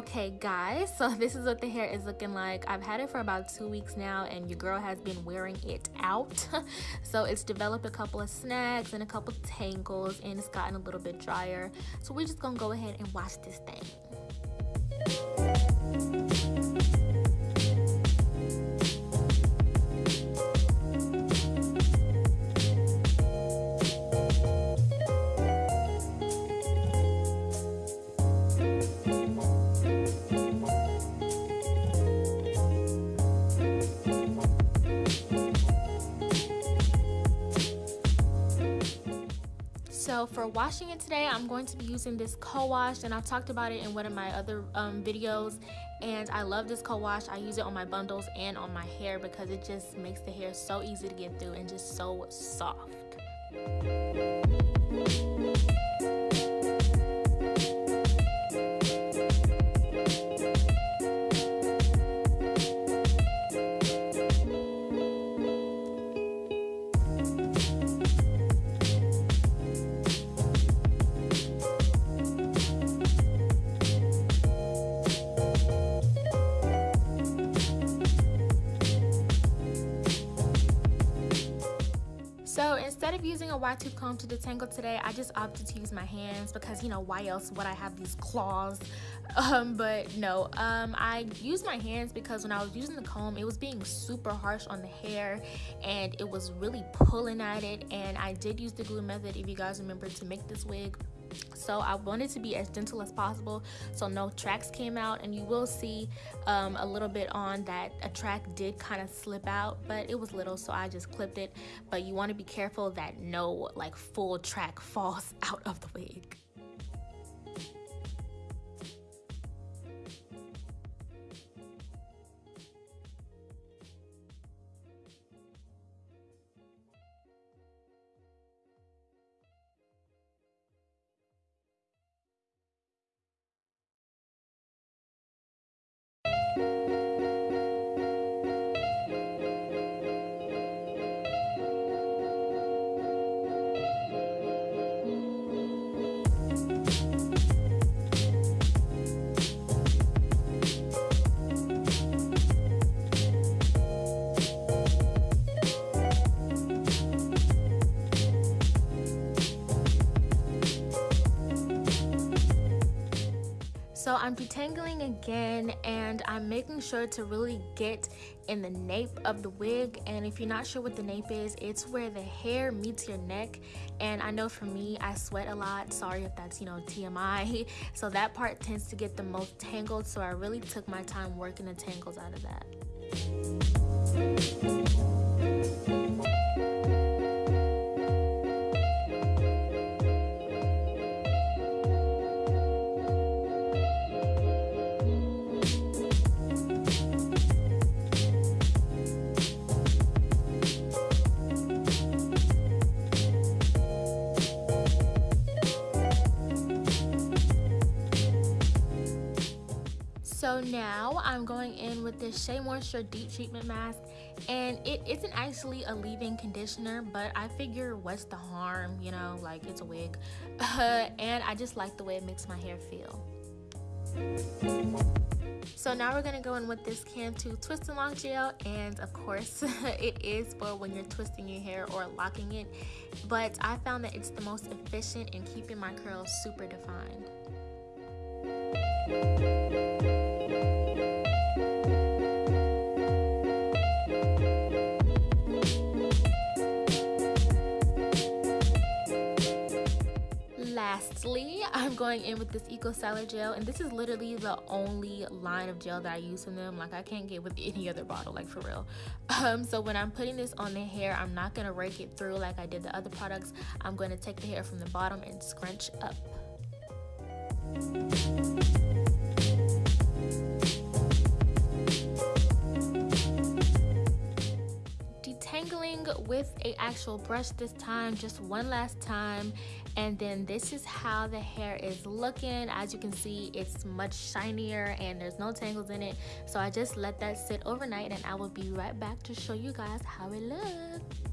Okay guys, so this is what the hair is looking like. I've had it for about two weeks now and your girl has been wearing it out. so it's developed a couple of snags and a couple tangles and it's gotten a little bit drier. So we're just gonna go ahead and wash this thing. So for washing it today, I'm going to be using this co-wash and I've talked about it in one of my other um, videos and I love this co-wash. I use it on my bundles and on my hair because it just makes the hair so easy to get through and just so soft. So instead of using a wide tooth comb to detangle today, I just opted to use my hands because, you know, why else would I have these claws? Um, but no, um, I used my hands because when I was using the comb, it was being super harsh on the hair and it was really pulling at it. And I did use the glue method, if you guys remember, to make this wig so i wanted to be as gentle as possible. So no tracks came out and you will see um, a little bit on that a track did kind of slip out but it was little so i just clipped it. But you want to be careful that no like full track falls out of the wig So I'm detangling again and I'm making sure to really get in the nape of the wig. And if you're not sure what the nape is it's where the hair meets your neck. And I know for me I sweat a lot. Sorry if that's you know TMI so that part tends to get the most tangled. So I really took my time working the tangles out of that. So now I'm going in with this Shea Moisture Deep Treatment Mask and it isn't actually a leave-in conditioner but I figure what's the harm, you know, like it's a wig. Uh, and I just like the way it makes my hair feel. So now we're gonna go in with this Cantu Twist and Lock Gel and of course it is for when you're twisting your hair or locking it but I found that it's the most efficient in keeping my curls super defined. Lastly i'm going in with this eco styler gel and this is literally the only line of gel that i use from them. Like i can't get with any other bottle like for real. Um so when i'm putting this on the hair i'm not going to rake it through like i did the other products. I'm going to take the hair from the bottom and scrunch up detangling with a actual brush this time just one last time. And then this is how the hair is looking. As you can see it's much shinier and there's no tangles in it. So I just let that sit overnight and I will be right back to show you guys how it looks